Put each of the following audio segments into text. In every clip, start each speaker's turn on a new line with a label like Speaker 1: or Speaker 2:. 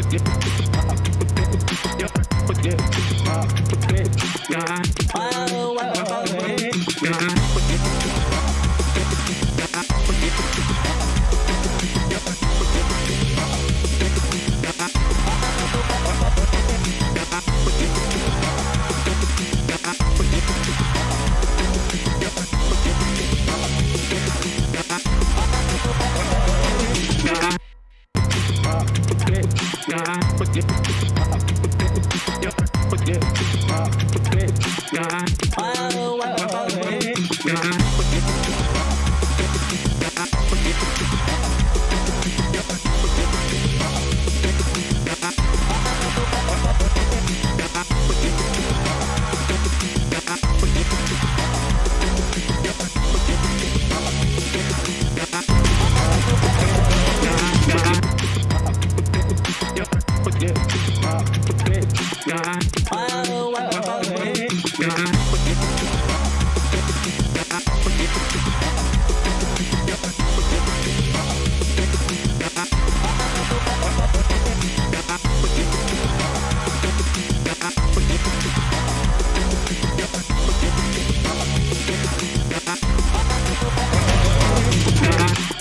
Speaker 1: Oh, oh, oh, oh.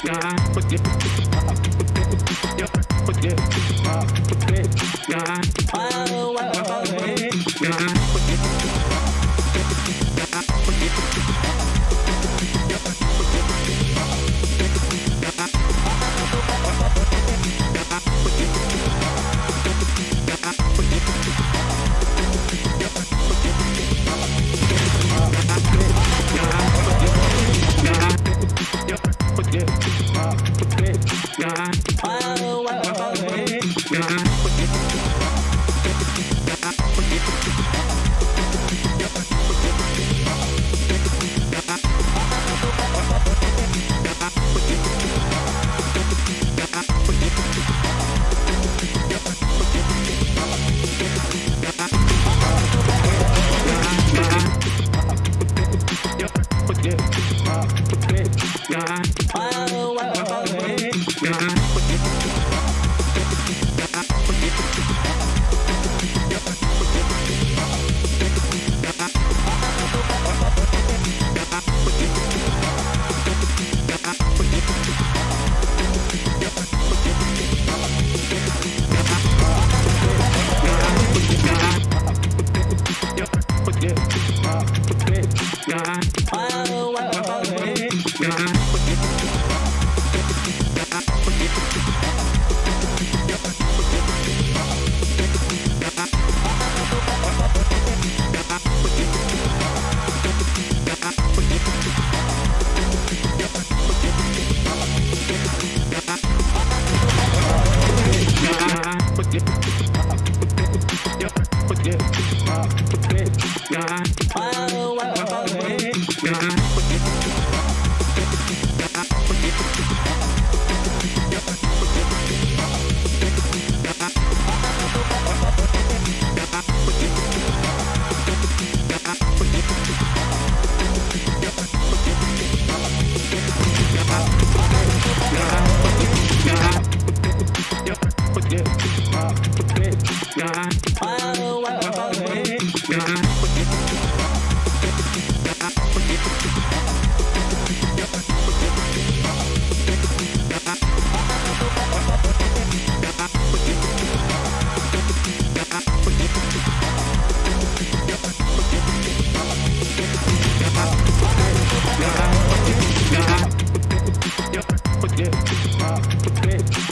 Speaker 1: Yeah. Thank you.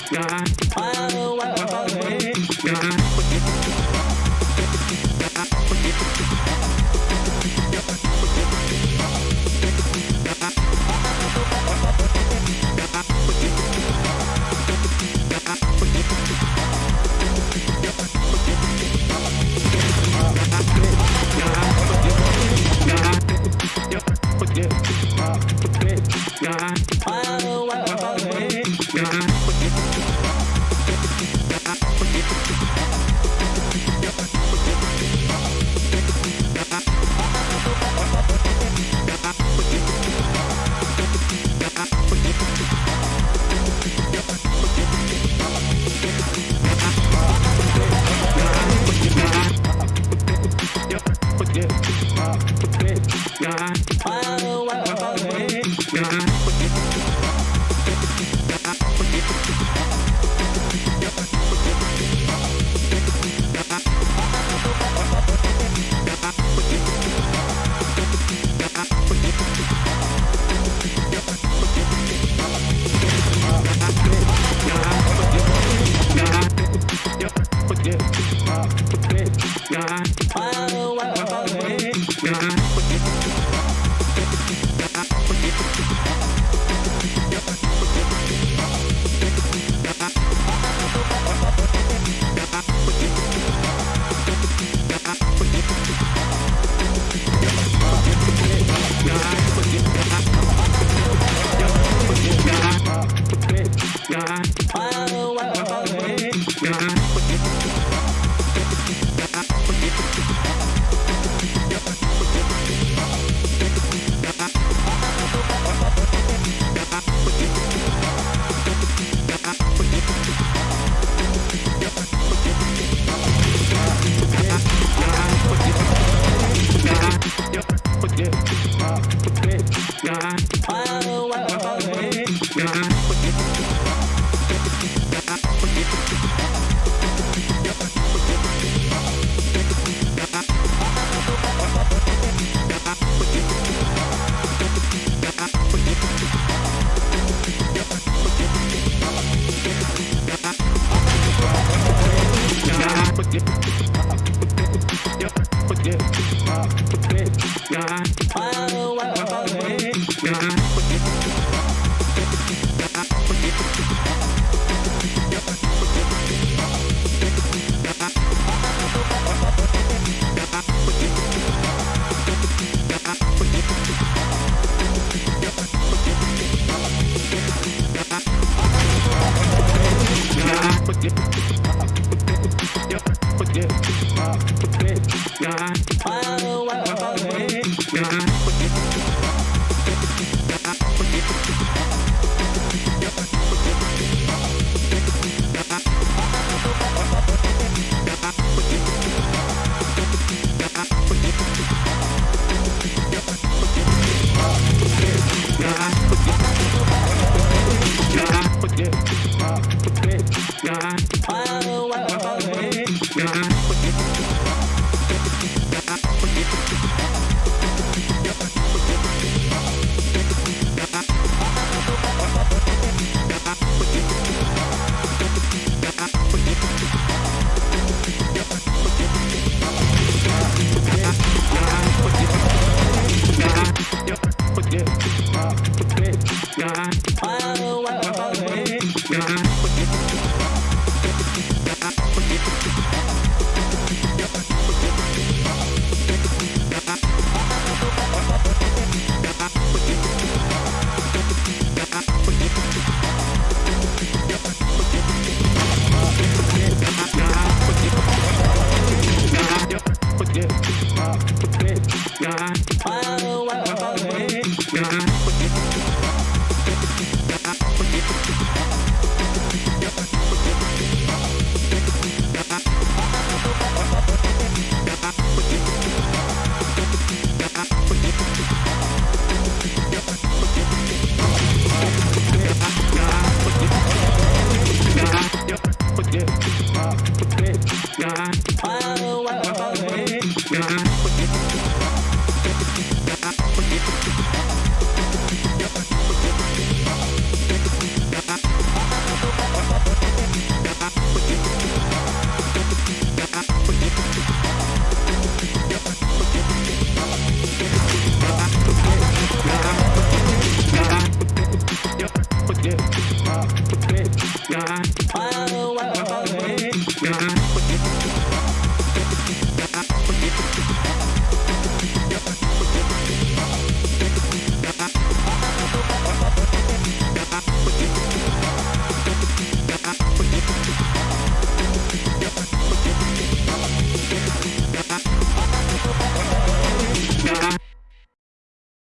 Speaker 1: sky. But get the Thank you. Thank you.